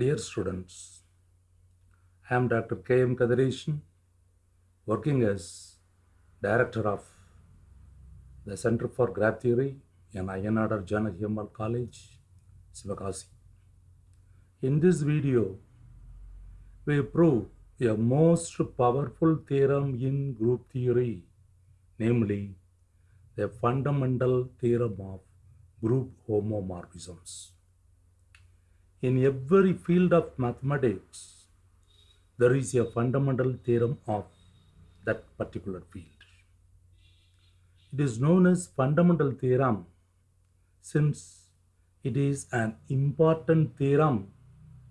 Dear students, I am Dr. K. M. Kathiresan, working as Director of the Center for Graph Theory in Ayya Nadar Janaki Ammal College, Sivakasi. In this video, we prove a most powerful theorem in group theory, namely the fundamental theorem of group homomorphisms. In every field of mathematics, there is a fundamental theorem of that particular field. It is known as fundamental theorem since it is an important theorem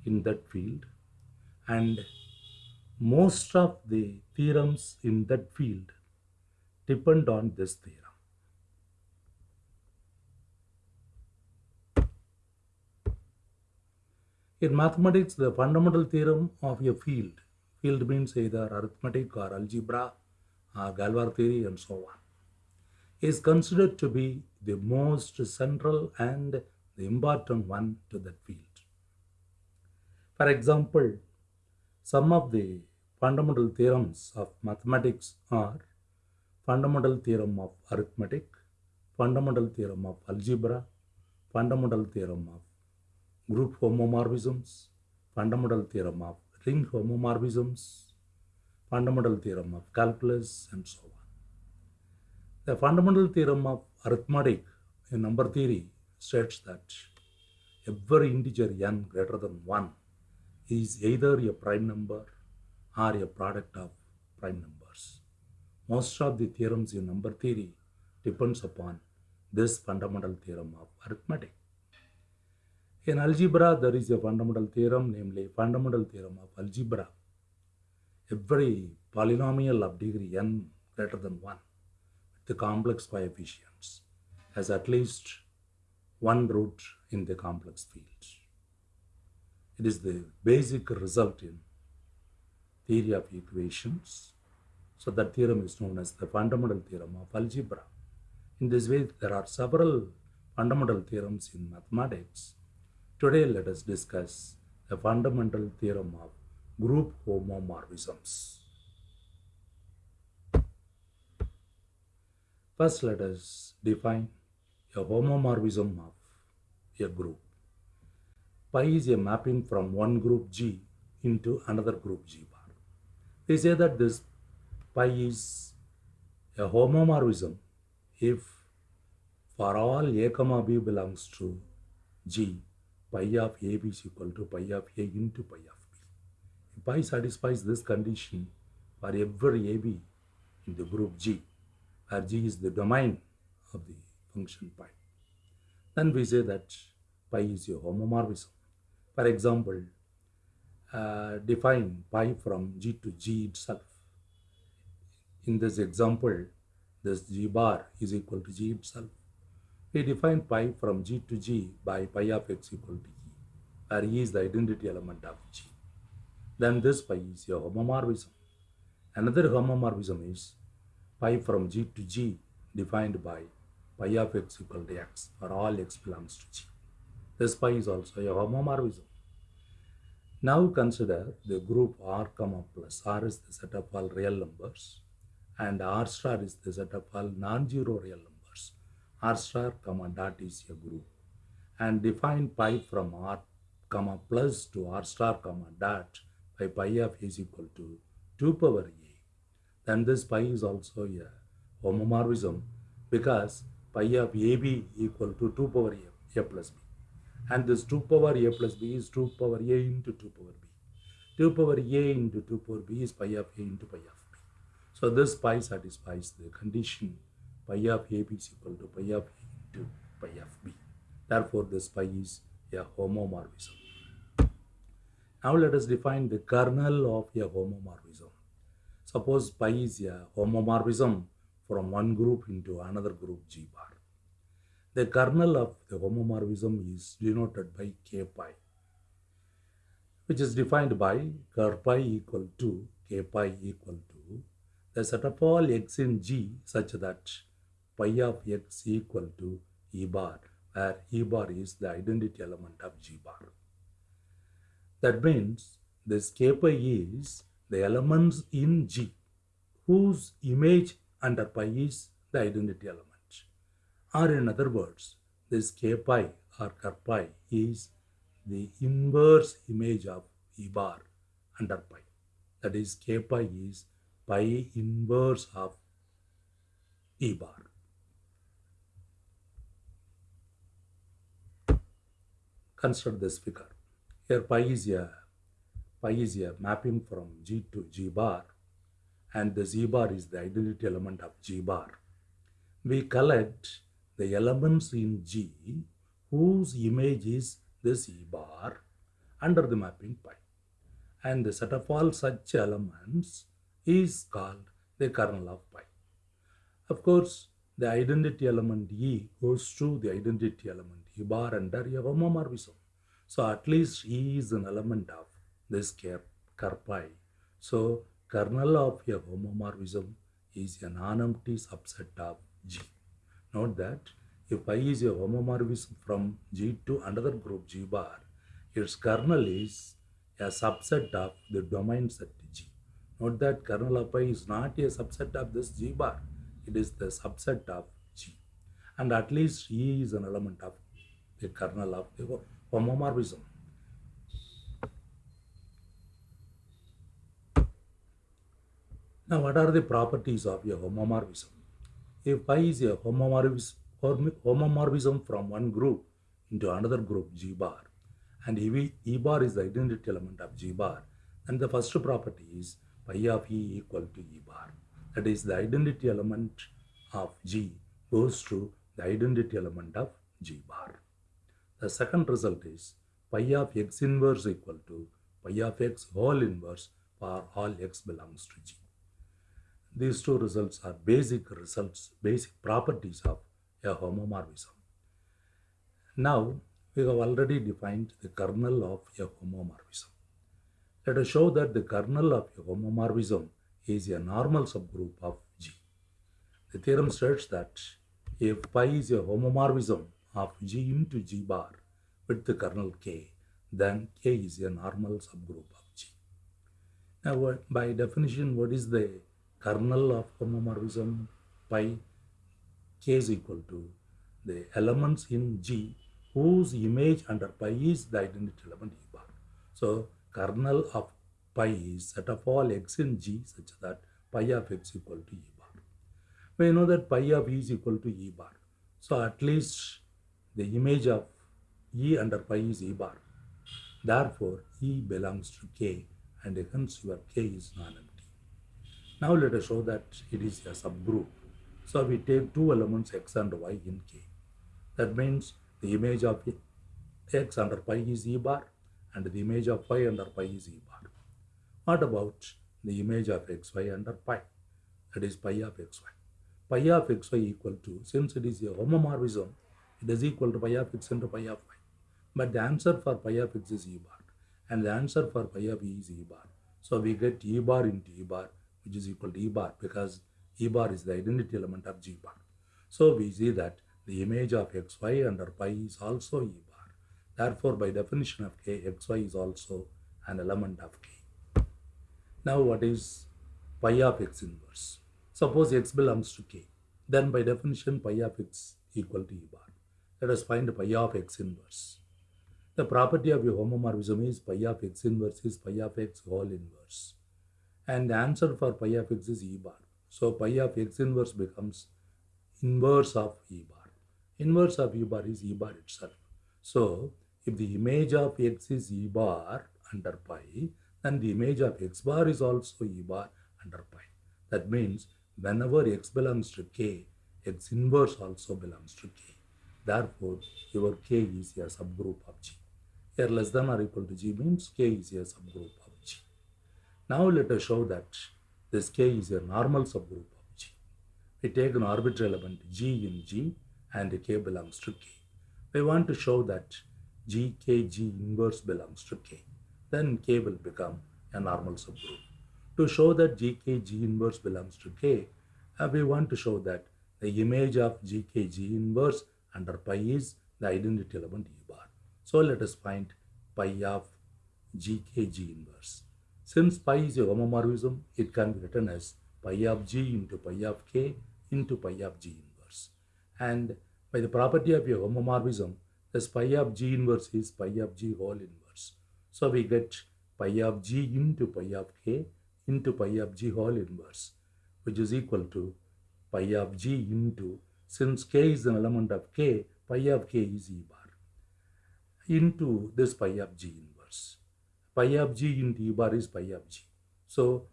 in that field and most of the theorems in that field depend on this theorem. In mathematics, the fundamental theorem of a field, field means either arithmetic or algebra or Galois theory and so on, is considered to be the most central and the important one to that field. For example, some of the fundamental theorems of mathematics are fundamental theorem of arithmetic, fundamental theorem of algebra, fundamental theorem of group homomorphisms, fundamental theorem of ring homomorphisms, fundamental theorem of calculus, and so on. The fundamental theorem of arithmetic in number theory states that every integer n greater than 1 is either a prime number or a product of prime numbers. Most of the theorems in number theory depends upon this fundamental theorem of arithmetic. In algebra, there is a fundamental theorem, namely fundamental theorem of algebra. Every polynomial of degree n greater than 1 with the complex coefficients has at least one root in the complex field. It is the basic result in theory of equations. So that theorem is known as the fundamental theorem of algebra. In this way, there are several fundamental theorems in mathematics. Today, let us discuss the fundamental theorem of group homomorphisms. First, let us define a homomorphism of a group. Pi is a mapping from one group G into another group G bar. We say that this pi is a homomorphism if for all a comma b belongs to G, pi of AB is equal to pi of A into pi of B. If pi satisfies this condition for every AB in the group G, where G is the domain of the function pi, then we say that pi is a homomorphism. For example, uh, define pi from G to G itself. In this example, this G bar is equal to G itself. We define pi from G to G by pi of x equal to E, where E is the identity element of G. Then this pi is a homomorphism. Another homomorphism is pi from G to G defined by pi of x equal to x, where all x belongs to G. This pi is also a homomorphism. Now consider the group R comma plus. R is the set of all real numbers and R star is the set of all non-zero real numbers. R star comma dot is a group and define pi from R comma plus to R star comma dot by pi of is equal to 2 power A. Then this pi is also a homomorphism because pi of AB equal to 2 power A, A plus B and this 2 power a plus b is 2 power a into 2 power b. 2 power a into 2 power b is pi of a into pi of b. So this pi satisfies the condition pi of ab is equal to pi of a into pi of b. Therefore, this pi is a homomorphism. Now let us define the kernel of a homomorphism. Suppose pi is a homomorphism from one group into another group G bar. The kernel of the homomorphism is denoted by k pi, which is defined by ker pi equal to k pi equal to the set of all x in G such that pi of x equal to e bar, where e bar is the identity element of G bar. That means this k pi is the elements in G whose image under pi is the identity element. Or in other words, this k pi or ker pi is the inverse image of E bar under pi. That is k pi is pi inverse of E bar. Consider this figure. Here pi is a pi is a mapping from G to G bar and the Z bar is the identity element of G bar. We collect the elements in G whose image is the E bar under the mapping pi. And the set of all such elements is called the kernel of pi. Of course, the identity element E goes to the identity element E bar under a homomorphism. So at least E is an element of this pi. So kernel of homomorphism is a non-empty subset of G. Note that if I is a homomorphism from G to another group G bar, its kernel is a subset of the domain set G. Note that kernel of I is not a subset of this G bar. It is the subset of G. And at least E is an element of the kernel of homomorphism. Now, what are the properties of a homomorphism? If pi is a homomorphism from one group into another group G bar, and E, e bar is the identity element of G bar, then the first property is pi of E equal to E bar. That is, the identity element of G goes to the identity element of G bar. The second result is pi of x inverse equal to pi of x whole inverse for all x belongs to G. These two results are basic results, basic properties of a homomorphism. Now, we have already defined the kernel of a homomorphism. Let us show that the kernel of a homomorphism is a normal subgroup of G. The theorem states that if pi is a homomorphism of G into G bar with the kernel K, then K is a normal subgroup of G. Now, by definition, what is the kernel of homomorphism? Pi K is equal to the elements in G whose image under pi is the identity element E bar. So, kernel of pi is set of all x in G such that pi of x equal to E bar. We know that pi of E is equal to E bar. So, at least the image of E under pi is E bar. Therefore, E belongs to K and hence your K is non-empty. Now let us show that it is a subgroup. So we take two elements x and y in K. That means the image of x under pi is E bar and the image of y under pi is E bar. What about the image of xy under pi? That is pi of xy. Pi of xy equal to, since it is a homomorphism, it is equal to pi of x into pi of y. But the answer for pi of x is E bar and the answer for pi of e is E bar. So we get E bar into E bar which is equal to E bar because E bar is the identity element of G bar. So we see that the image of xy under pi is also E bar. Therefore, by definition of K, xy is also an element of K. Now, what is pi of x inverse? Suppose x belongs to K. Then by definition, pi of x equal to E bar. Let us find pi of x inverse. The property of a homomorphism is pi of x inverse is pi of x whole inverse. And the answer for pi of x is E bar. So pi of x inverse becomes inverse of E bar. Inverse of E bar is E bar itself. So if the image of x is E bar under pi, then the image of x bar is also E bar under pi. That means whenever x belongs to k, x inverse also belongs to k. Therefore, your k is a subgroup of G. Here less than or equal to G means k is a subgroup of G. Now let us show that this k is a normal subgroup of G. We take an arbitrary element G in G and k belongs to k. We want to show that G, K, G inverse belongs to k. Then k will become a normal subgroup. To show that G, K, G inverse belongs to k, uh, we want to show that the image of G, K, G inverse under pi is the identity element E bar. So let us find pi of gkg inverse. Since pi is a homomorphism, it can be written as pi of g into pi of k into pi of g inverse. And by the property of a homomorphism, this pi of g inverse is pi of g whole inverse. So we get pi of g into pi of k into pi of g whole inverse, which is equal to pi of g into, since k is an element of k, pi of k is e bar, into this pi of g inverse. Pi of g into e bar is pi of g. So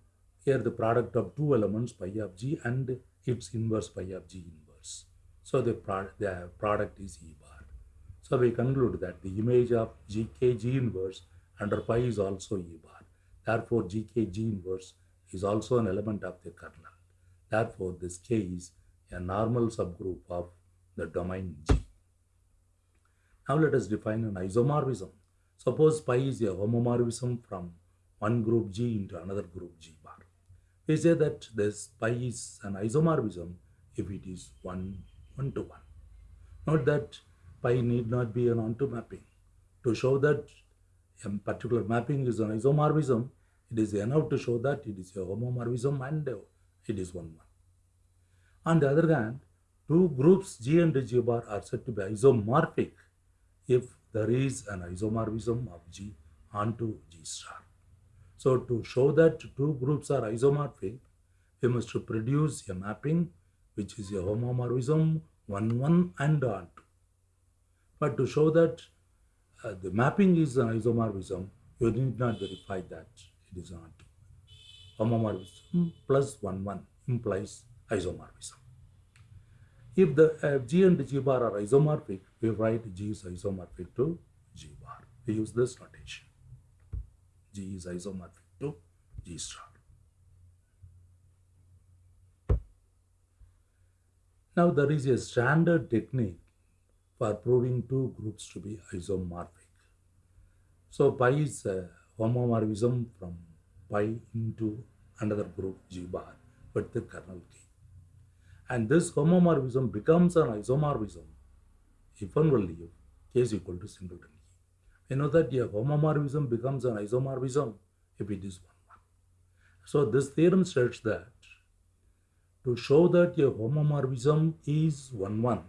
here the product of two elements, pi of g and its inverse pi of g inverse. So the, product, the product is e bar. So we conclude that the image of gkg inverse under pi is also e bar. Therefore, gkg inverse is also an element of the kernel. Therefore, this K is a normal subgroup of the domain G. Now let us define an isomorphism. Suppose pi is a homomorphism from one group G into another group G bar. We say that this pi is an isomorphism if it is one, one to one. Note that pi need not be an onto mapping. To show that a particular mapping is an isomorphism, it is enough to show that it is a homomorphism and it is one one. On the other hand, two groups G and G bar are said to be isomorphic if there is an isomorphism of G onto G star. So to show that two groups are isomorphic, we must produce a mapping which is a homomorphism 1 1 and onto. But to show that uh, the mapping is an isomorphism, you need not verify that it is not. Homomorphism plus 1 1 implies isomorphism. If the uh, G and G bar are isomorphic, we write G is isomorphic to G bar. We use this notation. G is isomorphic to G star. Now there is a standard technique for proving two groups to be isomorphic. So pi is a homomorphism from pi into another group G bar with the kernel K. And this homomorphism becomes an isomorphism if and only if K is equal to singleton E. We know that a homomorphism becomes an isomorphism if it is 1 1. So this theorem states that to show that a homomorphism is 1 1,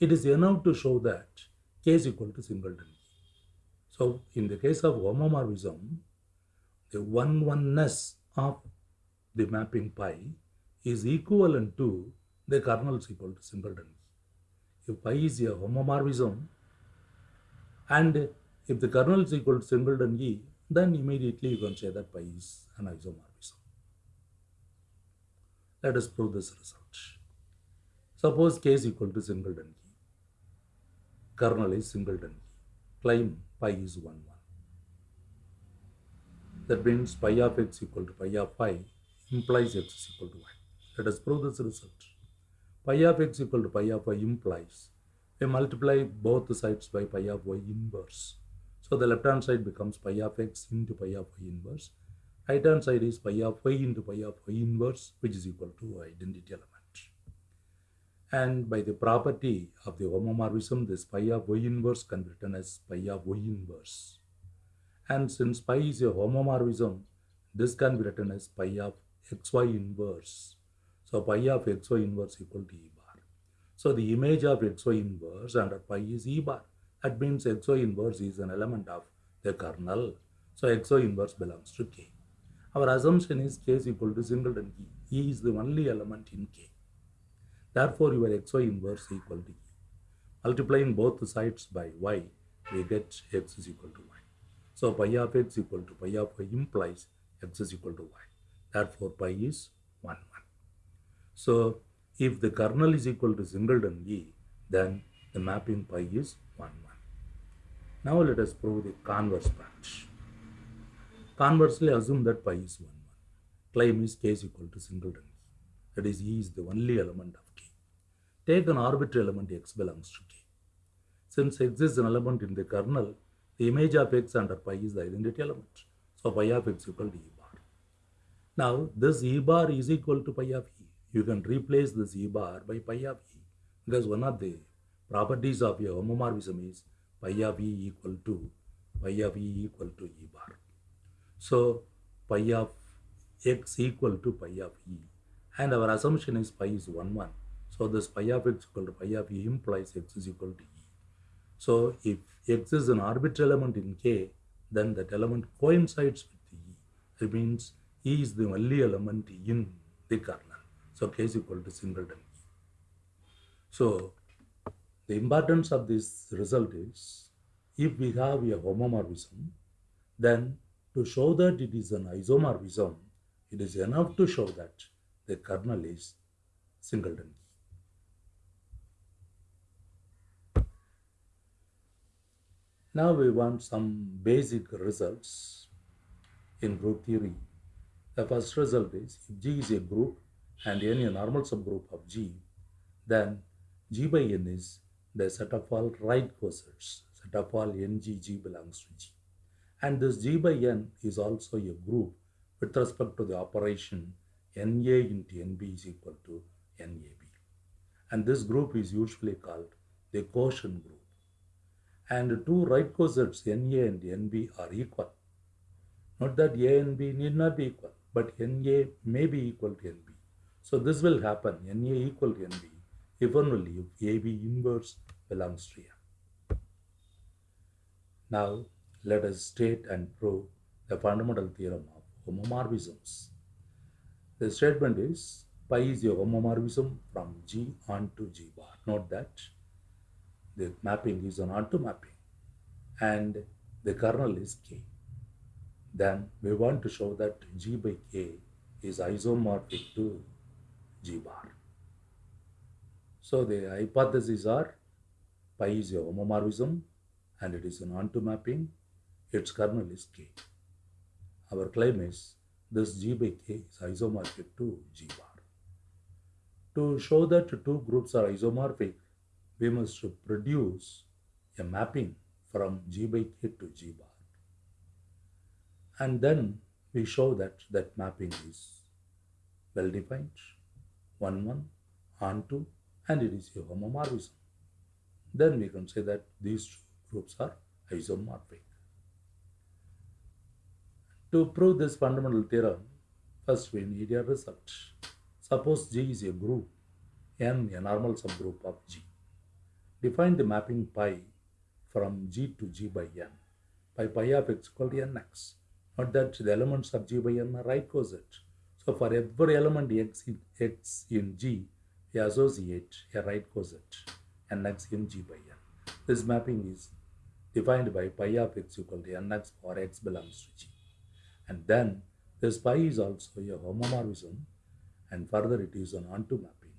it is enough to show that K is equal to singleton. So in the case of homomorphism, the one oneness of the mapping pi is equivalent to the kernel is equal to singleton E. If pi is a homomorphism and if the kernel is equal to singleton E, then immediately you can say that pi is an isomorphism. Let us prove this result. Suppose k is equal to singleton E. Kernel is singleton E. Claim pi is 1 1. That means pi of x equal to pi of phi implies x is equal to y. Let us prove this result. Pi of x equal to pi of y implies we multiply both sides by pi of y inverse. So the left hand side becomes pi of x into pi of y inverse. Right hand side is pi of y into pi of y inverse which is equal to identity element. And by the property of the homomorphism, this pi of y inverse can be written as pi of y inverse. And since pi is a homomorphism, this can be written as pi of xy inverse. So pi of xy inverse equal to e bar. So the image of xy inverse under pi is e bar. That means xy inverse is an element of the kernel. So xy inverse belongs to k. Our assumption is k is equal to singleton e. E is the only element in k. Therefore, your xy inverse equal to e. Multiplying both sides by y, we get x is equal to y. So pi of x equal to pi of y implies x is equal to y. Therefore, pi is 1 1. So if the kernel is equal to singleton E, then the mapping pi is 1 1. Now let us prove the converse part. Conversely, assume that pi is 1 1. Claim is k is equal to singleton E. That is, E is the only element of k. Take an arbitrary element x belongs to k. Since x is an element in the kernel, the image of x under pi is the identity element. So pi of x equal to e bar. Now this e bar is equal to pi of e. You can replace this e bar by pi of e because one of the properties of your homomorphism is pi of e equal to pi of e equal to e bar. So pi of x equal to pi of e. And our assumption is pi is 1 1. So this pi of x equal to pi of e implies x is equal to e. So if x is an arbitrary element in K, then that element coincides with E. It means E is the only element in the kernel. So K is equal to singleton. So the importance of this result is if we have a homomorphism, then to show that it is an isomorphism, it is enough to show that the kernel is singleton. Now we want some basic results in group theory. The first result is if G is a group and N a normal subgroup of G, then G by N is the set of all right cosets. Set of all NGG belongs to G. And this G by N is also a group with respect to the operation NA into NB is equal to NAB. And this group is usually called the quotient group and two right cosets NA and NB are equal. Not that A and B need not be equal, but NA may be equal to NB. So this will happen NA equal to NB if only if AB inverse belongs to M. Now let us state and prove the fundamental theorem of homomorphisms. The statement is pi is a homomorphism from G onto G bar. Note that the mapping is an onto mapping and the kernel is k. Then we want to show that g by k is isomorphic to bar. So the hypotheses are pi is a homomorphism and it is an onto mapping. Its kernel is k. Our claim is this g by k is isomorphic to g bar. To show that two groups are isomorphic, we must produce a mapping from G by K to G bar. And then we show that that mapping is well defined, 1 1 and 2, and it is a homomorphism. Then we can say that these two groups are isomorphic. To prove this fundamental theorem, first we need a result. Suppose G is a group, N a normal subgroup of G. Define the mapping pi from G to G by N by pi of x equal to Nx. Note that the elements of G by N are right coset. So for every element x in, x in G, we associate a right coset Nx in G by N. This mapping is defined by pi of x equal to Nx for x belongs to G. And then this pi is also a homomorphism and further it is an onto mapping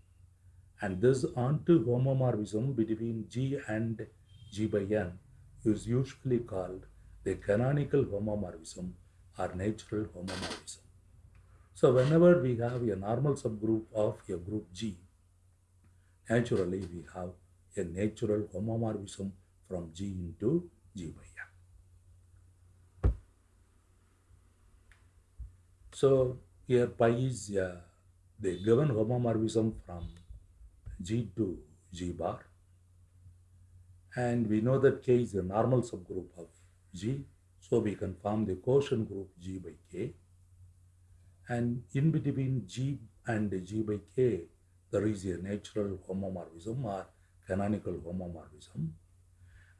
and this onto homomorphism between G and G by N is usually called the canonical homomorphism or natural homomorphism. So whenever we have a normal subgroup of a group G, naturally we have a natural homomorphism from G into G by. So here pi is uh, the given homomorphism from G to G bar. And we know that K is a normal subgroup of G. So we can form the quotient group G by K. And in between G and G by K, there is a natural homomorphism or canonical homomorphism.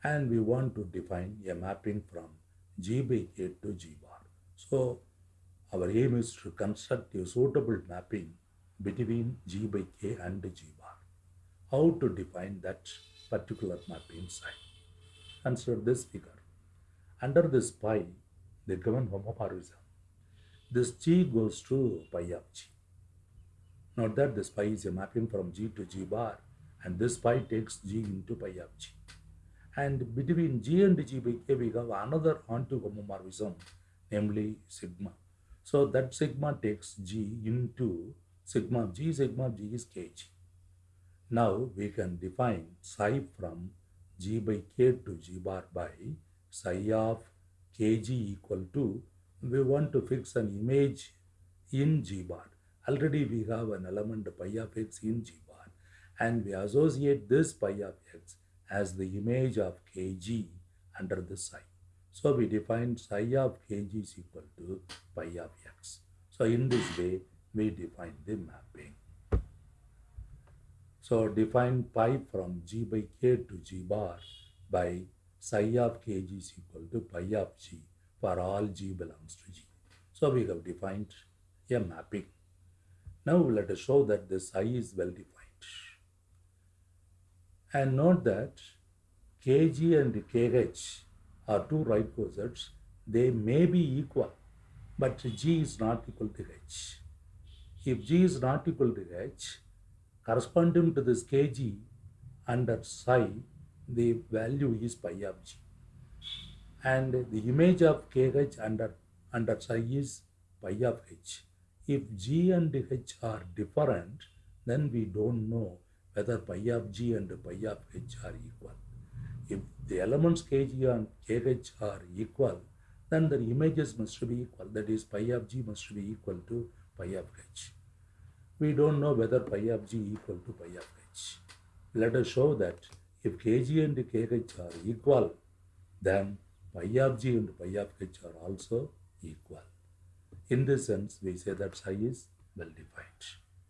And we want to define a mapping from G by K to G bar. So our aim is to construct a suitable mapping between G by K and G bar how to define that particular mapping site. Consider this figure. Under this pi, the given homomorphism, this G goes to pi of G. Note that this pi is a mapping from G to G bar and this pi takes G into pi of G. And between G and G by K, we have another onto homomorphism, namely sigma. So that sigma takes G into sigma of G, sigma of G is Kg. Now we can define psi from g by k to g bar by psi of kg equal to, we want to fix an image in g bar. Already we have an element pi of x in g bar and we associate this pi of x as the image of kg under the psi. So we define psi of kg is equal to pi of x. So in this way, we define the mapping. So define pi from g by k to g bar by psi of kg is equal to pi of g for all g belongs to g. So we have defined a mapping. Now let us show that the psi is well defined. And note that kg and kh are two right cosets. They may be equal, but g is not equal to h. If g is not equal to h, corresponding to this kg under psi, the value is pi of g. And the image of kh under, under psi is pi of h. If g and h are different, then we don't know whether pi of g and pi of h are equal. If the elements kg and kh are equal, then the images must be equal. That is, pi of g must be equal to pi of h. We don't know whether pi of g equal to pi of h. Let us show that if kg and kh are equal, then pi of g and pi of h are also equal. In this sense, we say that psi is well defined.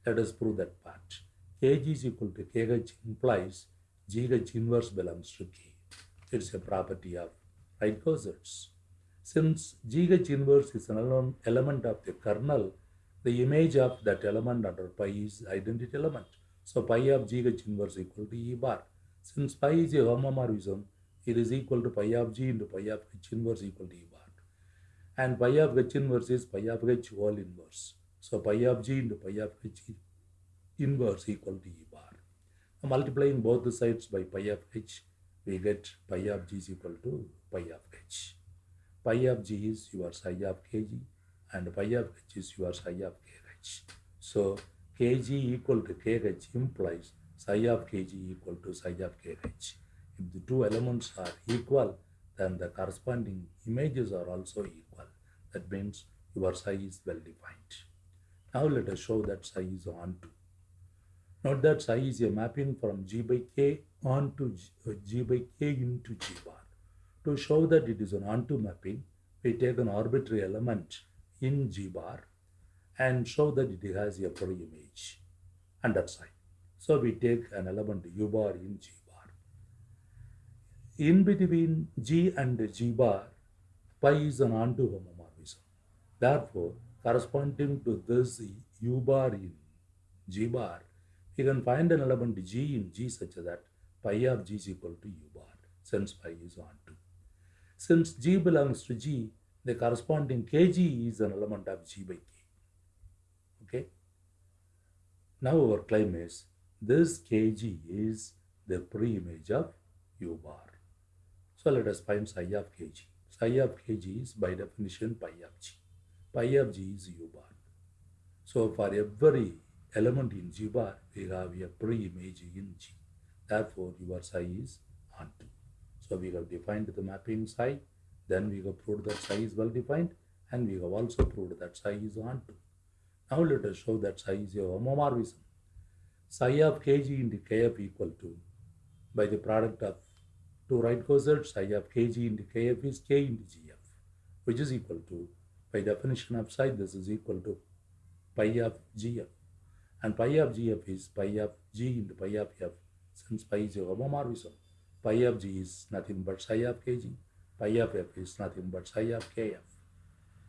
Let us prove that part. kg is equal to kh implies gh inverse belongs to k. It's a property of right cosets. Since gh inverse is an element of the kernel, the image of that element under pi is identity element. So pi of gh inverse equal to e bar. Since pi is a homomorphism, it is equal to pi of g into pi of h inverse equal to e bar. And pi of h inverse is pi of h whole inverse. So pi of g into pi of h inverse equal to e bar. Now, multiplying both the sides by pi of h, we get pi of g is equal to pi of h. Pi of g is your psi of kg and pi of h is your psi of kh. So kg equal to kh implies psi of kg equal to psi of kh. If the two elements are equal, then the corresponding images are also equal. That means your psi is well defined. Now let us show that psi is onto. Note that psi is a mapping from g by k onto g, uh, g by k into g bar. To show that it is an onto mapping, we take an arbitrary element in G bar and show that it has a pre-image under psi. So we take an element U bar in G. In between G and G bar, pi is an onto homomorphism. Therefore, corresponding to this U bar in G bar, we can find an element G in G such that pi of G is equal to U bar since pi is onto. Since G belongs to G, the corresponding kg is an element of g by k. Okay. Now our claim is this kg is the pre-image of u bar. So let us find psi of kg. Psi of kg is by definition pi of g. Pi of g is u bar. So for every element in g bar, we have a pre-image in g. Therefore, your psi is onto. So we have defined the mapping psi then we have proved that psi is well defined and we have also proved that psi is onto. Now let us show that psi is a homomorphism. Psi of kg into kf equal to by the product of two right cosets psi of kg into kf is k into gf which is equal to by definition of psi this is equal to pi of gf and pi of gf is pi of g into pi of f since pi is a homomorphism pi of g is nothing but psi of kg pi of f is nothing but psi of kf.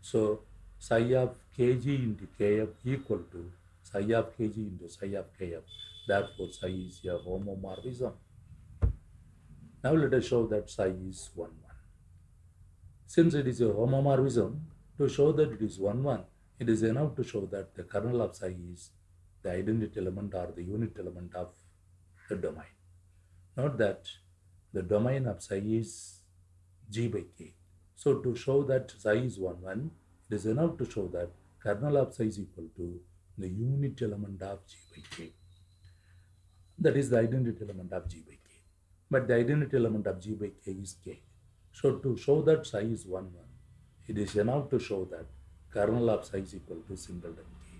So psi of kg into kf equal to psi of kg into psi of kf. Therefore, psi is a homomorphism. Now let us show that psi is 1 1. Since it is a homomorphism, to show that it is 1 1, it is enough to show that the kernel of psi is the identity element or the unit element of the domain. Note that the domain of psi is g by k. So to show that psi is 1 1, it is enough to show that kernel of psi is equal to the unit element of g by k. That is the identity element of g by k. But the identity element of g by k is k. So to show that psi is 1 1, it is enough to show that kernel of psi is equal to singleton k.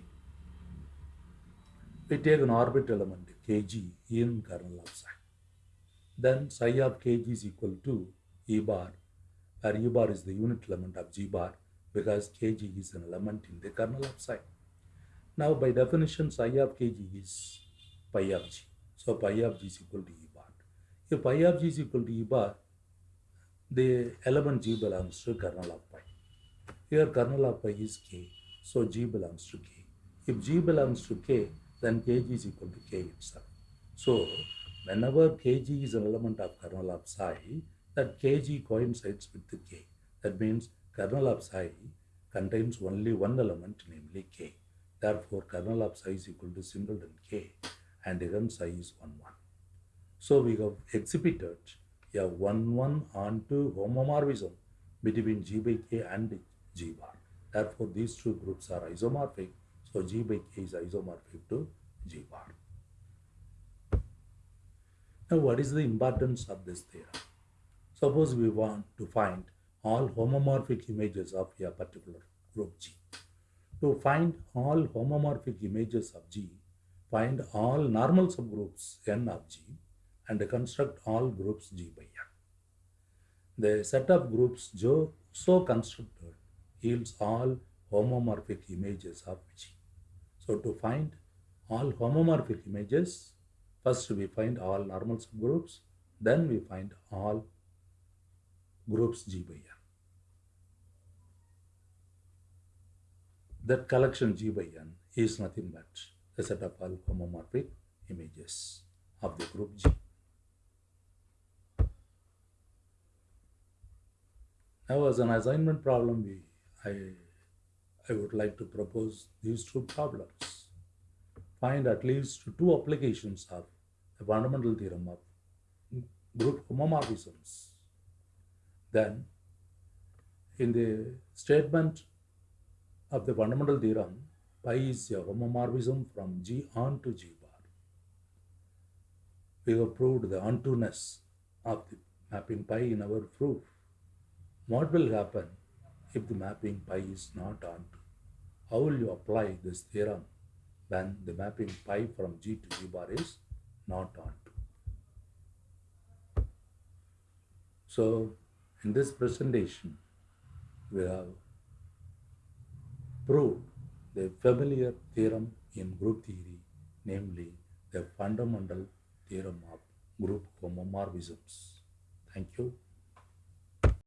We take an orbit element kg in kernel of psi. Then psi of kg is equal to e bar where E bar is the unit element of G bar because Kg is an element in the kernel of psi. Now by definition psi of Kg is pi of G. So pi of G is equal to E bar. If pi of G is equal to E bar, the element G belongs to kernel of pi. Here kernel of pi is K, so G belongs to K. If G belongs to K, then Kg is equal to K itself. So whenever Kg is an element of kernel of psi, that Kg coincides with the K. That means kernel of psi contains only one element, namely K. Therefore, kernel of psi is equal to singleton K and hence psi is 1 1. So we have exhibited a 1 1 onto homomorphism between G by K and G bar. Therefore, these two groups are isomorphic. So G by K is isomorphic to G bar. Now, what is the importance of this theorem? Suppose we want to find all homomorphic images of a particular group G. To find all homomorphic images of G, find all normal subgroups N of G and construct all groups G by N. The set of groups so constructed yields all homomorphic images of G. So to find all homomorphic images, first we find all normal subgroups, then we find all groups G by N. That collection G by N is nothing but a set of all homomorphic images of the group G. As an assignment problem, we, I, I would like to propose these two problems. Find at least two applications of the fundamental theorem of group homomorphisms. Then, in the statement of the fundamental theorem, pi is a homomorphism from G on to G bar. We have proved the onto-ness of the mapping pi in our proof. What will happen if the mapping pi is not onto? How will you apply this theorem when the mapping pi from G to G bar is not onto? So, in this presentation, we have proved the familiar theorem in group theory, namely the fundamental theorem of group homomorphisms. Thank you.